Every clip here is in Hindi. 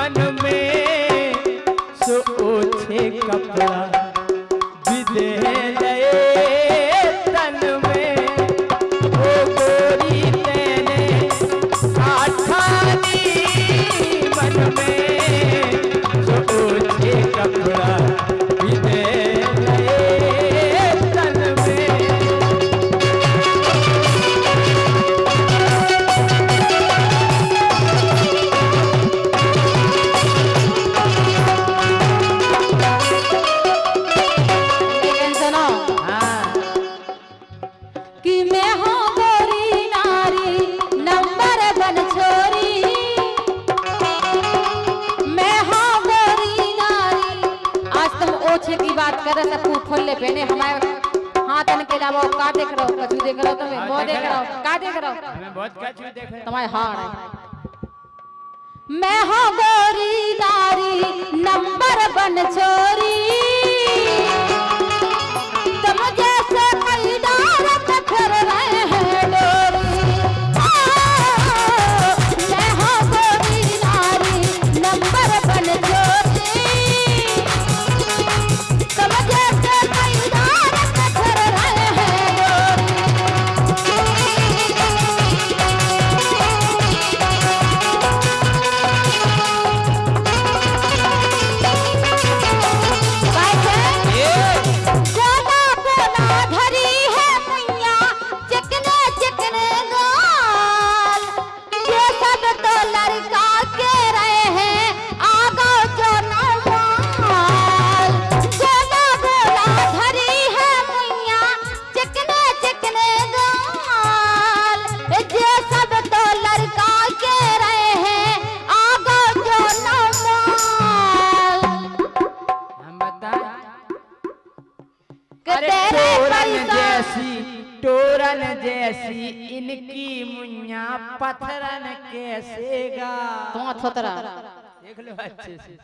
मन में सोचे कपड़ा। कर सब फूट ले पहने हमारे हाथ के अलावा का देख रहो हो? कछु देख रहो हो तुम्हें? बहुत देख रहो हो? का देख रहो हो? हमें बहुत कछु देख रहे हैं। तुम्हारे हार मैं हूँ गोरी नारी नंबर बन छोरी तेरे टोरन पैसा जैसी टोरन जैसी इनकी मुन्ना पत्थरन कैसे गा। देख लो अच्छे से।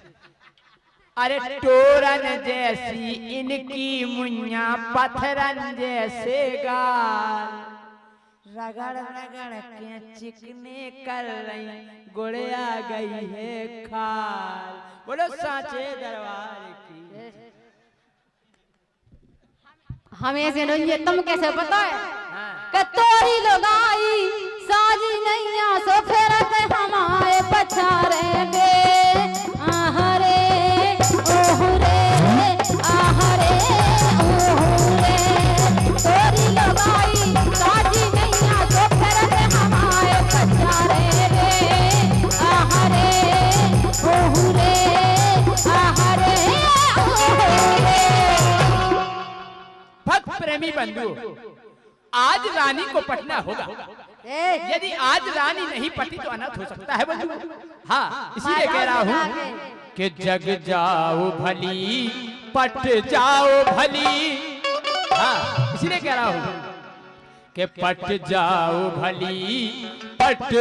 अरे टोरन जैसी इनकी मुन्ना पत्थरन जैसे गाल रगड़ रगड़ के चिकने कर रही गुड़िया गई है खाल। बोलो साचे दरबार की। हमें से नहीं है तुम कैसे पता है? हाँ। कि तोरी लगाई साजी नैया सो फिर हमारे पछारे आहरे बंधु आज रानी को पटना होगा। यदि आज रानी नहीं पटी तो अनर्थ हो सकता है बंधु। हाँ इसीलिए कह रहा हूँ कि जग जाओ भली पट जाओ भली। हाँ इसीलिए कह रहा हूँ कि पट जाओ भली पट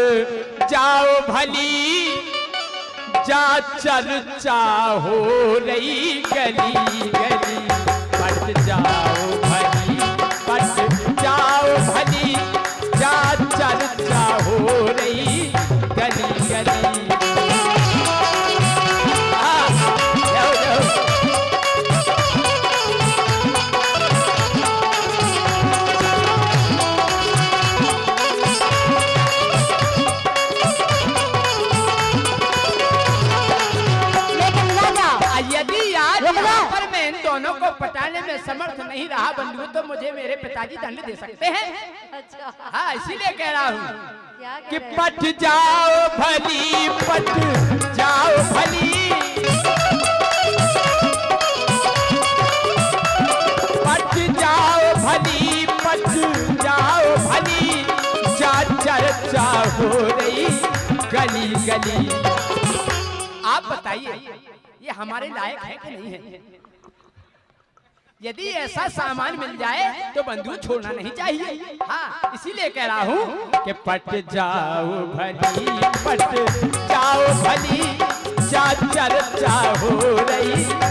जाओ भली। जा चर्चा हो रही गली गली पट जाओ। आज यहाँ पर मैं इन दोनों को पटाने में समर्थ नहीं रहा बंधु तो मुझे मेरे पिताजी दंड दे सकते हैं। अच्छा। हाँ इसीलिए कह रहा हूँ कि पट जाओ भली पट जाओ भली। पट जाओ भली पट जाओ भली। जा चर्चा हो रही गली गली। आप बताइए ये हमारे लायक है कि नहीं है? यदि ऐसा सामान मिल जाए तो बंधु छोड़ना नहीं चाहिए। हाँ इसीलिए कह रहा हूँ कि पट जाओ भली पट जाओ भली जा चर्चा हो रही।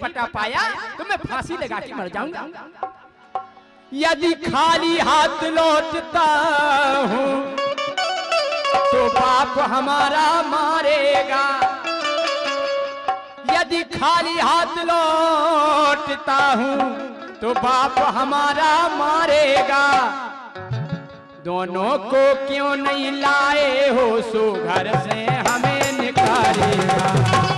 पटा पाया तो मैं फांसी लगा के मर जाऊँगा। यदि खाली हाथ लौटता हूँ तो बाप हमारा मारेगा। यदि खाली हाथ लौटता हूँ तो बाप हमारा मारेगा। दोनों को क्यों नहीं लाए हो सो घर से हमें निकालेगा।